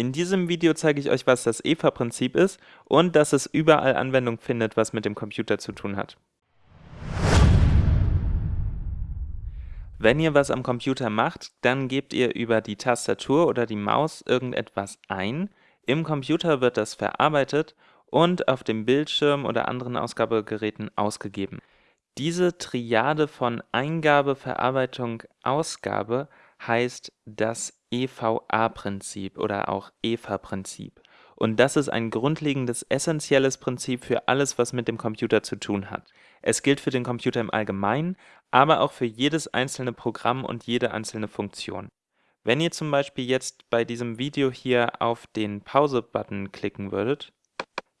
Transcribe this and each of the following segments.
In diesem Video zeige ich euch, was das EVA-Prinzip ist und dass es überall Anwendung findet, was mit dem Computer zu tun hat. Wenn ihr was am Computer macht, dann gebt ihr über die Tastatur oder die Maus irgendetwas ein, im Computer wird das verarbeitet und auf dem Bildschirm oder anderen Ausgabegeräten ausgegeben. Diese Triade von Eingabe, Verarbeitung, Ausgabe heißt das EVA-Prinzip oder auch EVA-Prinzip. Und das ist ein grundlegendes, essentielles Prinzip für alles, was mit dem Computer zu tun hat. Es gilt für den Computer im Allgemeinen, aber auch für jedes einzelne Programm und jede einzelne Funktion. Wenn ihr zum Beispiel jetzt bei diesem Video hier auf den Pause-Button klicken würdet,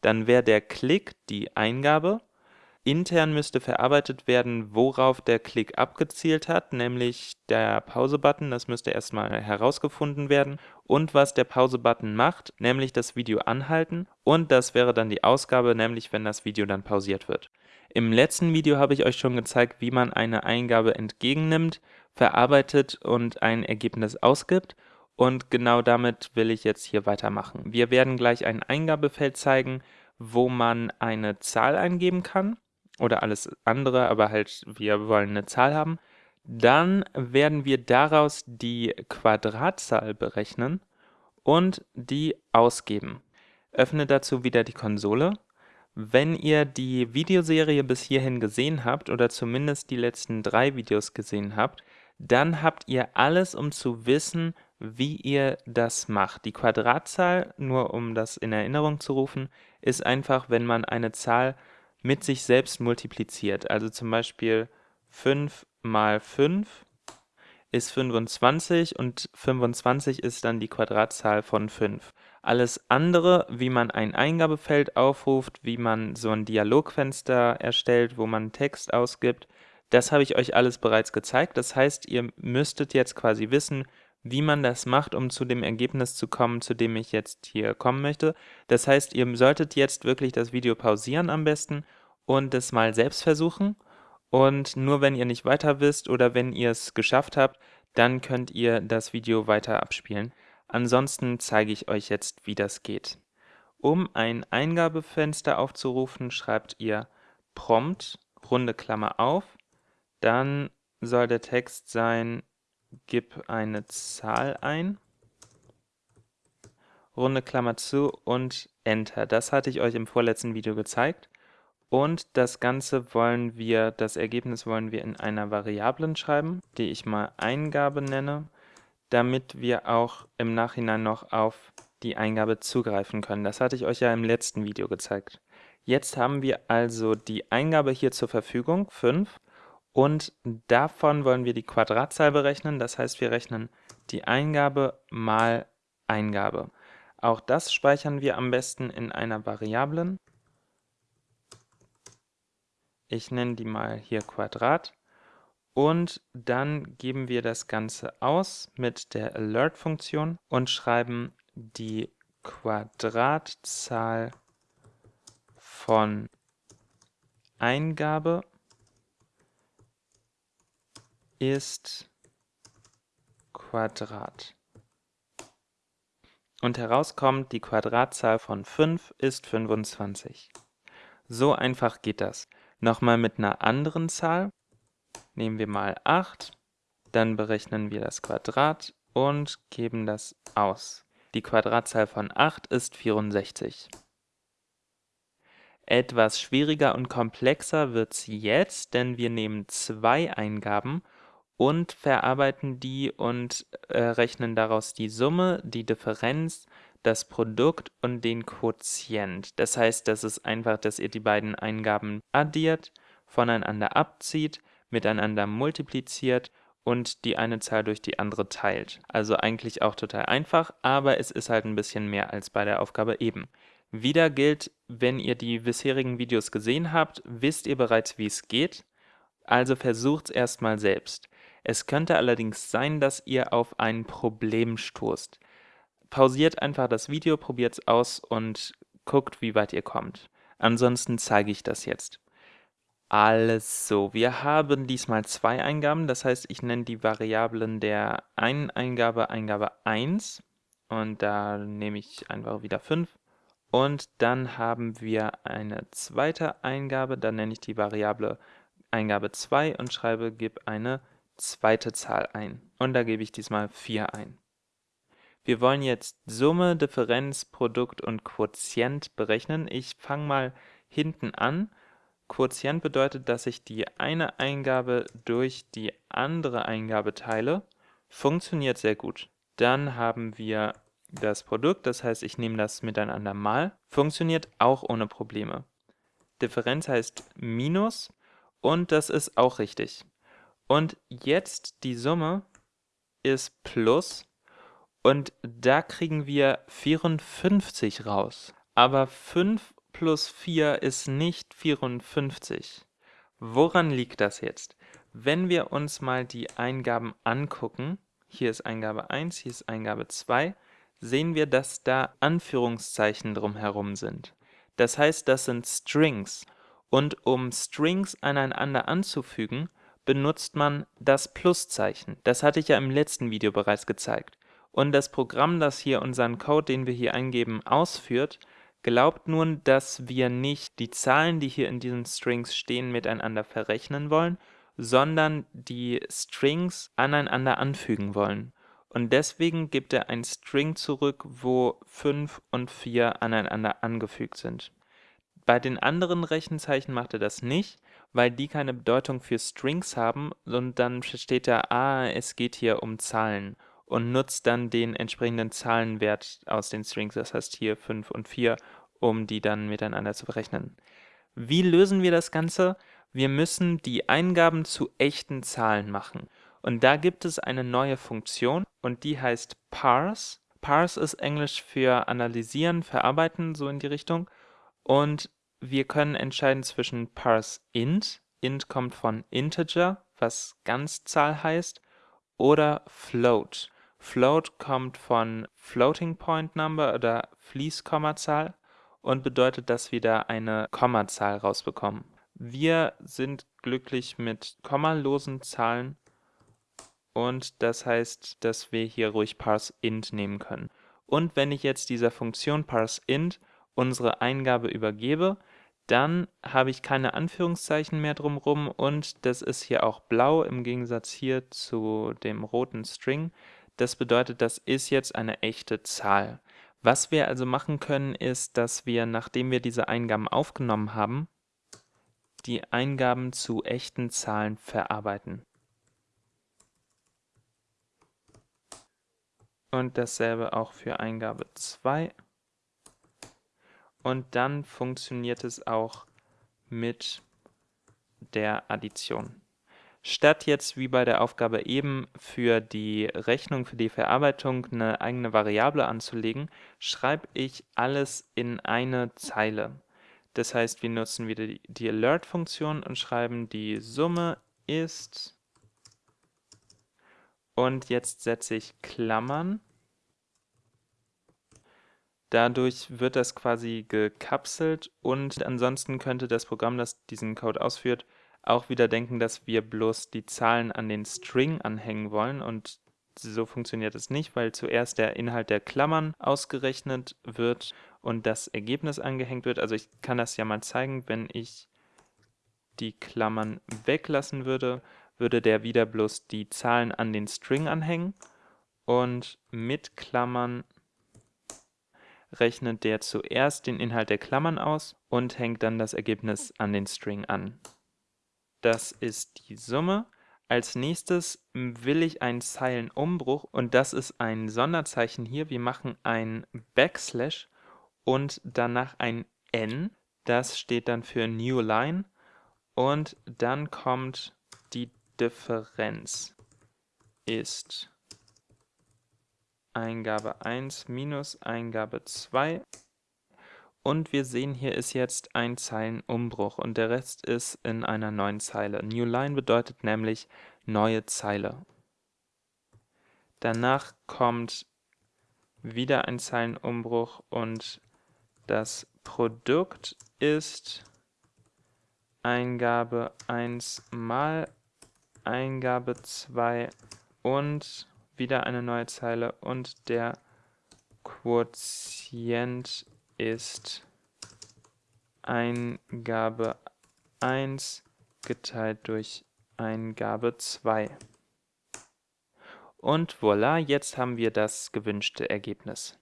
dann wäre der Klick die Eingabe Intern müsste verarbeitet werden, worauf der Klick abgezielt hat, nämlich der Pause-Button, das müsste erstmal herausgefunden werden, und was der Pause-Button macht, nämlich das Video anhalten, und das wäre dann die Ausgabe, nämlich wenn das Video dann pausiert wird. Im letzten Video habe ich euch schon gezeigt, wie man eine Eingabe entgegennimmt, verarbeitet und ein Ergebnis ausgibt, und genau damit will ich jetzt hier weitermachen. Wir werden gleich ein Eingabefeld zeigen, wo man eine Zahl eingeben kann oder alles andere, aber halt wir wollen eine Zahl haben, dann werden wir daraus die Quadratzahl berechnen und die ausgeben. Öffne dazu wieder die Konsole. Wenn ihr die Videoserie bis hierhin gesehen habt oder zumindest die letzten drei Videos gesehen habt, dann habt ihr alles, um zu wissen, wie ihr das macht. Die Quadratzahl, nur um das in Erinnerung zu rufen, ist einfach, wenn man eine Zahl mit sich selbst multipliziert. Also zum Beispiel 5 mal 5 ist 25 und 25 ist dann die Quadratzahl von 5. Alles andere, wie man ein Eingabefeld aufruft, wie man so ein Dialogfenster erstellt, wo man Text ausgibt, das habe ich euch alles bereits gezeigt. Das heißt, ihr müsstet jetzt quasi wissen, wie man das macht, um zu dem Ergebnis zu kommen, zu dem ich jetzt hier kommen möchte. Das heißt, ihr solltet jetzt wirklich das Video pausieren am besten und es mal selbst versuchen. Und nur wenn ihr nicht weiter wisst oder wenn ihr es geschafft habt, dann könnt ihr das Video weiter abspielen. Ansonsten zeige ich euch jetzt, wie das geht. Um ein Eingabefenster aufzurufen, schreibt ihr Prompt, runde Klammer auf, dann soll der Text sein gib eine Zahl ein, runde Klammer zu und Enter. Das hatte ich euch im vorletzten Video gezeigt. Und das Ganze wollen wir, das Ergebnis wollen wir in einer Variablen schreiben, die ich mal Eingabe nenne, damit wir auch im Nachhinein noch auf die Eingabe zugreifen können. Das hatte ich euch ja im letzten Video gezeigt. Jetzt haben wir also die Eingabe hier zur Verfügung, 5, und davon wollen wir die Quadratzahl berechnen, das heißt, wir rechnen die Eingabe mal Eingabe. Auch das speichern wir am besten in einer Variablen. Ich nenne die mal hier Quadrat. Und dann geben wir das Ganze aus mit der Alert-Funktion und schreiben die Quadratzahl von Eingabe ist Quadrat. Und herauskommt, die Quadratzahl von 5 ist 25. So einfach geht das. Nochmal mit einer anderen Zahl. Nehmen wir mal 8, dann berechnen wir das Quadrat und geben das aus. Die Quadratzahl von 8 ist 64. Etwas schwieriger und komplexer wird es jetzt, denn wir nehmen zwei Eingaben und verarbeiten die und äh, rechnen daraus die Summe, die Differenz, das Produkt und den Quotient. Das heißt, das ist einfach, dass ihr die beiden Eingaben addiert, voneinander abzieht, miteinander multipliziert und die eine Zahl durch die andere teilt. Also eigentlich auch total einfach, aber es ist halt ein bisschen mehr als bei der Aufgabe eben. Wieder gilt, wenn ihr die bisherigen Videos gesehen habt, wisst ihr bereits, wie es geht, also versucht es erstmal selbst. Es könnte allerdings sein, dass ihr auf ein Problem stoßt. Pausiert einfach das Video, probiert es aus und guckt, wie weit ihr kommt. Ansonsten zeige ich das jetzt. Also, wir haben diesmal zwei Eingaben, das heißt, ich nenne die Variablen der einen Eingabe Eingabe 1 und da nehme ich einfach wieder 5. Und dann haben wir eine zweite Eingabe, dann nenne ich die Variable Eingabe 2 und schreibe gib eine zweite Zahl ein. Und da gebe ich diesmal 4 ein. Wir wollen jetzt Summe, Differenz, Produkt und Quotient berechnen. Ich fange mal hinten an. Quotient bedeutet, dass ich die eine Eingabe durch die andere Eingabe teile. Funktioniert sehr gut. Dann haben wir das Produkt, das heißt, ich nehme das miteinander mal. Funktioniert auch ohne Probleme. Differenz heißt Minus und das ist auch richtig. Und jetzt die Summe ist Plus und da kriegen wir 54 raus. Aber 5 plus 4 ist nicht 54. Woran liegt das jetzt? Wenn wir uns mal die Eingaben angucken, hier ist Eingabe 1, hier ist Eingabe 2, sehen wir, dass da Anführungszeichen drumherum sind. Das heißt, das sind Strings. Und um Strings aneinander anzufügen, benutzt man das Pluszeichen. Das hatte ich ja im letzten Video bereits gezeigt. Und das Programm, das hier unseren Code, den wir hier eingeben, ausführt, glaubt nun, dass wir nicht die Zahlen, die hier in diesen Strings stehen, miteinander verrechnen wollen, sondern die Strings aneinander anfügen wollen. Und deswegen gibt er ein String zurück, wo 5 und 4 aneinander angefügt sind. Bei den anderen Rechenzeichen macht er das nicht, weil die keine Bedeutung für Strings haben und dann steht da, ah, es geht hier um Zahlen und nutzt dann den entsprechenden Zahlenwert aus den Strings, das heißt hier 5 und 4, um die dann miteinander zu berechnen. Wie lösen wir das Ganze? Wir müssen die Eingaben zu echten Zahlen machen. Und da gibt es eine neue Funktion und die heißt parse. Parse ist Englisch für analysieren, verarbeiten, so in die Richtung. Und wir können entscheiden zwischen parse int, int kommt von integer, was Ganzzahl heißt, oder float. Float kommt von Floating Point Number oder Fließkommazahl und bedeutet, dass wir da eine Kommazahl rausbekommen. Wir sind glücklich mit kommalosen Zahlen und das heißt, dass wir hier ruhig parseInt nehmen können. Und wenn ich jetzt dieser Funktion parseInt unsere Eingabe übergebe, dann habe ich keine Anführungszeichen mehr drumherum und das ist hier auch blau im Gegensatz hier zu dem roten String. Das bedeutet, das ist jetzt eine echte Zahl. Was wir also machen können, ist, dass wir, nachdem wir diese Eingaben aufgenommen haben, die Eingaben zu echten Zahlen verarbeiten. Und dasselbe auch für Eingabe 2. Und dann funktioniert es auch mit der Addition. Statt jetzt wie bei der Aufgabe eben für die Rechnung, für die Verarbeitung eine eigene Variable anzulegen, schreibe ich alles in eine Zeile. Das heißt, wir nutzen wieder die, Alert-Funktion und schreiben die Summe ist und jetzt setze ich Klammern. Dadurch wird das quasi gekapselt und ansonsten könnte das Programm, das diesen Code ausführt, auch wieder denken, dass wir bloß die Zahlen an den String anhängen wollen. Und so funktioniert es nicht, weil zuerst der Inhalt der Klammern ausgerechnet wird und das Ergebnis angehängt wird. Also ich kann das ja mal zeigen, wenn ich die Klammern weglassen würde, würde der wieder bloß die Zahlen an den String anhängen. Und mit Klammern rechnet der zuerst den Inhalt der Klammern aus und hängt dann das Ergebnis an den String an. Das ist die Summe. Als nächstes will ich einen Zeilenumbruch und das ist ein Sonderzeichen hier. Wir machen ein Backslash und danach ein N. Das steht dann für New Line und dann kommt die Differenz ist Eingabe 1 minus Eingabe 2 und wir sehen, hier ist jetzt ein Zeilenumbruch und der Rest ist in einer neuen Zeile. New Line bedeutet nämlich neue Zeile. Danach kommt wieder ein Zeilenumbruch und das Produkt ist Eingabe 1 mal Eingabe 2 und wieder eine neue Zeile und der Quotient ist Eingabe 1 geteilt durch Eingabe 2. Und voilà, jetzt haben wir das gewünschte Ergebnis.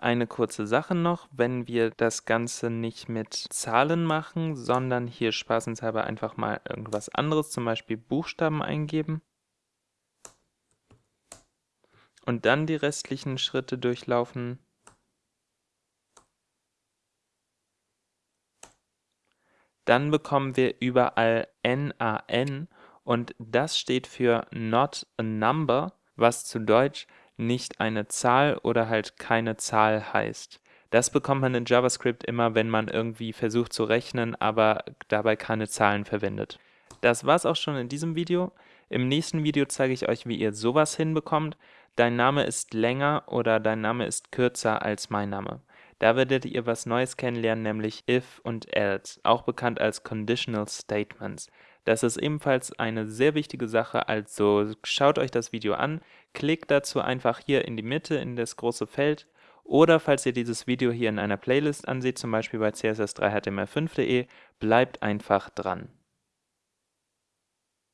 Eine kurze Sache noch, wenn wir das Ganze nicht mit Zahlen machen, sondern hier spaßenshalber einfach mal irgendwas anderes, zum Beispiel Buchstaben eingeben und dann die restlichen Schritte durchlaufen, dann bekommen wir überall NaN und das steht für Not a Number, was zu Deutsch nicht eine Zahl oder halt keine Zahl heißt. Das bekommt man in JavaScript immer, wenn man irgendwie versucht zu rechnen, aber dabei keine Zahlen verwendet. Das war's auch schon in diesem Video. Im nächsten Video zeige ich euch, wie ihr sowas hinbekommt. Dein Name ist länger oder dein Name ist kürzer als mein Name. Da werdet ihr was Neues kennenlernen, nämlich if und else, auch bekannt als Conditional Statements. Das ist ebenfalls eine sehr wichtige Sache, also schaut euch das Video an, klickt dazu einfach hier in die Mitte in das große Feld oder falls ihr dieses Video hier in einer Playlist ansieht, zum Beispiel bei css3html5.de, bleibt einfach dran.